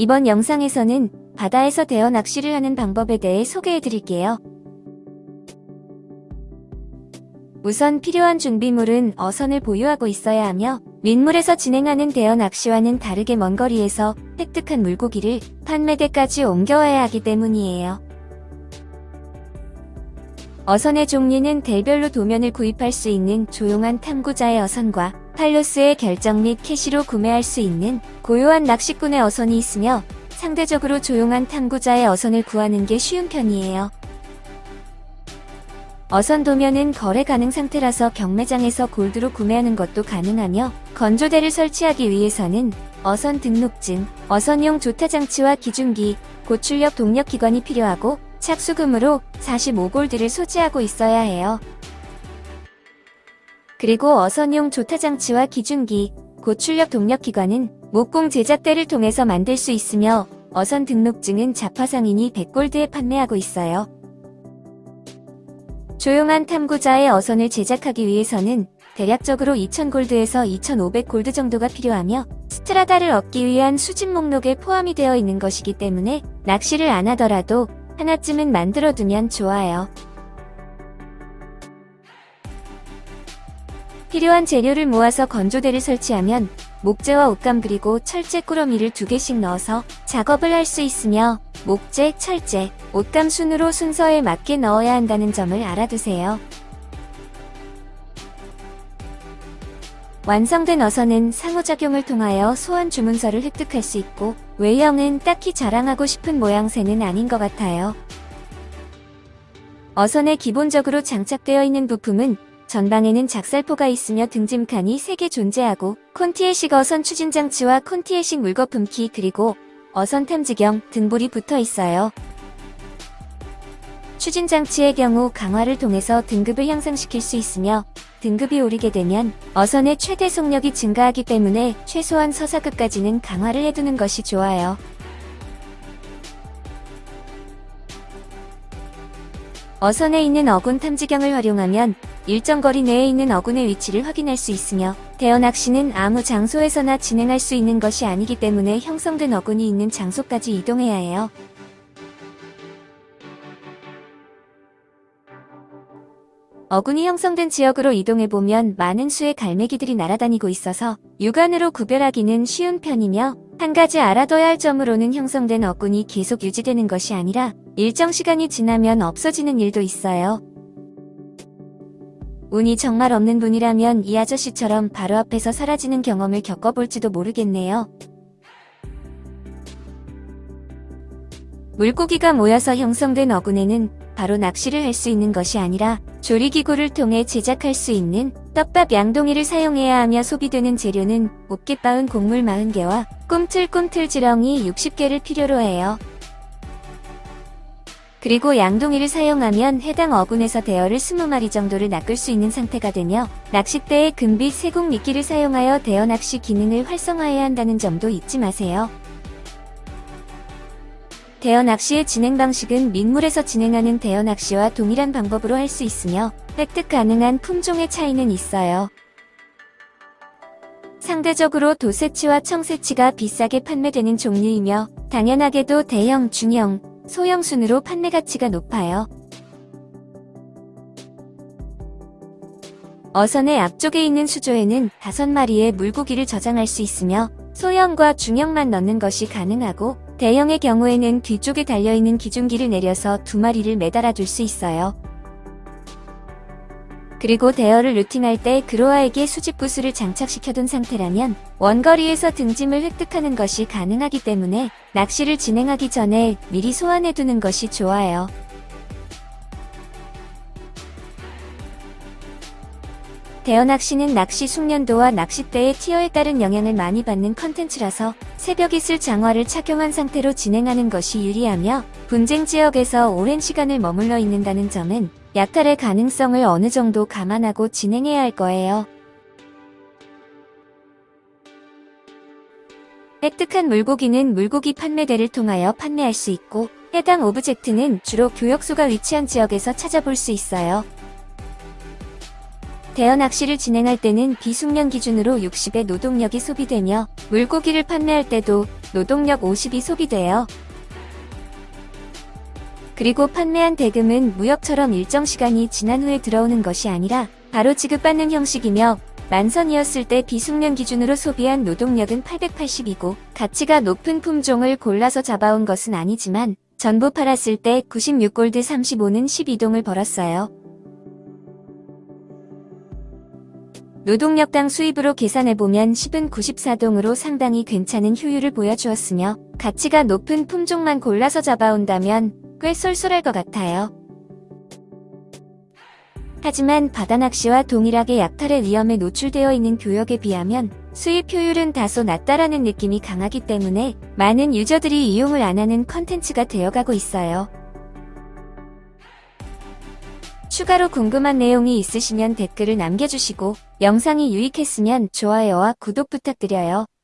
이번 영상에서는 바다에서 대어 낚시를 하는 방법에 대해 소개해 드릴게요. 우선 필요한 준비물은 어선을 보유하고 있어야 하며 민물에서 진행하는 대어 낚시와는 다르게 먼 거리에서 획득한 물고기를 판매대까지 옮겨와야 하기 때문이에요. 어선의 종류는 대별로 도면을 구입할 수 있는 조용한 탐구자의 어선과 팔로스의 결정 및 캐시로 구매할 수 있는 고요한 낚시꾼의 어선이 있으며 상대적으로 조용한 탐구자의 어선을 구하는 게 쉬운 편이에요. 어선 도면은 거래 가능 상태라서 경매장에서 골드로 구매하는 것도 가능하며 건조대를 설치하기 위해서는 어선 등록증, 어선용 조타장치와 기중기, 고출력 동력기관이 필요하고 착수금으로 45골드를 소지하고 있어야 해요. 그리고 어선용 조타장치와 기중기, 고출력 동력기관은 목공 제작대를 통해서 만들 수 있으며 어선 등록증은 자파상인이 100골드에 판매하고 있어요. 조용한 탐구자의 어선을 제작하기 위해서는 대략적으로 2000골드에서 2500골드 정도가 필요하며 스트라다를 얻기 위한 수집 목록에 포함이 되어 있는 것이기 때문에 낚시를 안 하더라도 하나쯤은 만들어두면 좋아요. 필요한 재료를 모아서 건조대를 설치하면 목재와 옷감 그리고 철제 꾸러미를 두 개씩 넣어서 작업을 할 수 있으며 목재, 철제, 옷감 순으로 순서에 맞게 넣어야 한다는 점을 알아두세요. 완성된 어선은 상호작용을 통하여 소환 주문서를 획득할 수 있고 외형은 딱히 자랑하고 싶은 모양새는 아닌 것 같아요. 어선에 기본적으로 장착되어 있는 부품은 전방에는 작살포가 있으며 등짐칸이 3개 존재하고 콘티에식 어선 추진장치와 콘티에식 물거품키 그리고 어선 탐지경 등불이 붙어 있어요. 추진장치의 경우 강화를 통해서 등급을 향상시킬 수 있으며 등급이 오르게 되면 어선의 최대 속력이 증가하기 때문에 최소한 서사급까지는 강화를 해두는 것이 좋아요. 어선에 있는 어군 탐지경을 활용하면 일정 거리 내에 있는 어군의 위치를 확인할 수 있으며 대어 낚시는 아무 장소에서나 진행할 수 있는 것이 아니기 때문에 형성된 어군이 있는 장소까지 이동해야 해요. 어군이 형성된 지역으로 이동해보면 많은 수의 갈매기들이 날아다니고 있어서 육안으로 구별하기는 쉬운 편이며 한 가지 알아둬야 할 점으로는 형성된 어군이 계속 유지되는 것이 아니라 일정 시간이 지나면 없어지는 일도 있어요. 운이 정말 없는 분이라면 이 아저씨처럼 바로 앞에서 사라지는 경험을 겪어볼지도 모르겠네요. 물고기가 모여서 형성된 어군에는 바로 낚시를 할 수 있는 것이 아니라 조리기구를 통해 제작할 수 있는 떡밥 양동이를 사용해야 하며 소비되는 재료는 곱게 빻은 곡물 40개와 꿈틀꿈틀 지렁이 60개를 필요로 해요. 그리고 양동이를 사용하면 해당 어군에서 대어를 20마리 정도를 낚을 수 있는 상태가 되며 낚싯대에 금빛 세공 미끼를 사용하여 대어 낚시 기능을 활성화해야 한다는 점도 잊지 마세요. 대어 낚시의 진행 방식은 민물에서 진행하는 대어 낚시와 동일한 방법으로 할 수 있으며 획득 가능한 품종의 차이는 있어요. 상대적으로 도세치와 청세치가 비싸게 판매되는 종류이며 당연하게도 대형, 중형, 소형 순으로 판매 가치가 높아요. 어선의 앞쪽에 있는 수조에는 5마리의 물고기를 저장할 수 있으며 소형과 중형만 넣는 것이 가능하고 대형의 경우에는 뒤쪽에 달려있는 기중기를 내려서 두 마리를 매달아 둘 수 있어요. 그리고 대여를 루팅할 때 그로아에게 수집부스를 장착시켜둔 상태라면 원거리에서 등짐을 획득하는 것이 가능하기 때문에 낚시를 진행하기 전에 미리 소환해두는 것이 좋아요. 대어 낚시는 낚시 숙련도와 낚싯대의 티어에 따른 영향을 많이 받는 컨텐츠라서 새벽 이슬 장화를 착용한 상태로 진행하는 것이 유리하며 분쟁 지역에서 오랜 시간을 머물러 있는다는 점은 약탈의 가능성을 어느 정도 감안하고 진행해야 할 거예요. 획득한 물고기는 물고기 판매대를 통하여 판매할 수 있고 해당 오브젝트는 주로 교역소가 위치한 지역에서 찾아볼 수 있어요. 대여 낚시를 진행할 때는 비숙련 기준으로 60의 노동력이 소비되며 물고기를 판매할 때도 노동력 50이 소비돼요. 그리고 판매한 대금은 무역처럼 일정 시간이 지난 후에 들어오는 것이 아니라 바로 지급받는 형식이며 만선이었을 때 비숙련 기준으로 소비한 노동력은 880이고 가치가 높은 품종을 골라서 잡아온 것은 아니지만 전부 팔았을 때 96골드 35는 12동을 벌었어요. 노동력당 수입으로 계산해보면 10은 94동으로 상당히 괜찮은 효율을 보여주었으며 가치가 높은 품종만 골라서 잡아온다면 꽤 쏠쏠할 것 같아요. 하지만 바다낚시와 동일하게 약탈의 위험에 노출되어 있는 교역에 비하면 수입 효율은 다소 낮다라는 느낌이 강하기 때문에 많은 유저들이 이용을 안 하는 컨텐츠가 되어가고 있어요. 추가로 궁금한 내용이 있으시면 댓글을 남겨주시고 영상이 유익했으면 좋아요와 구독 부탁드려요. 끝